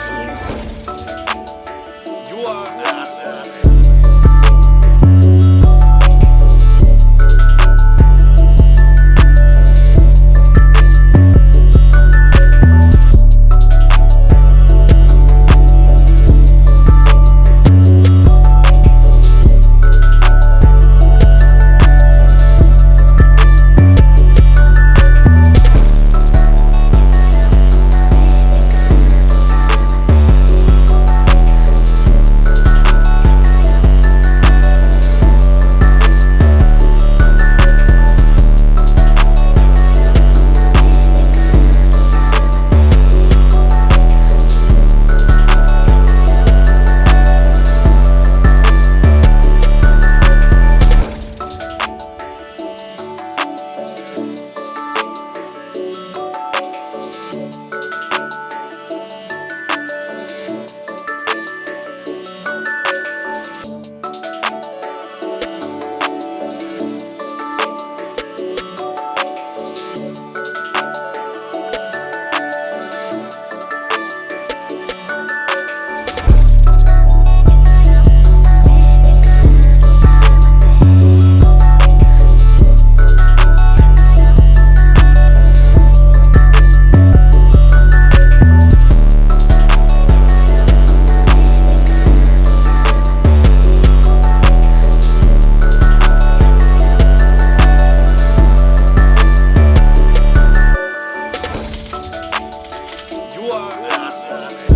You are. rua.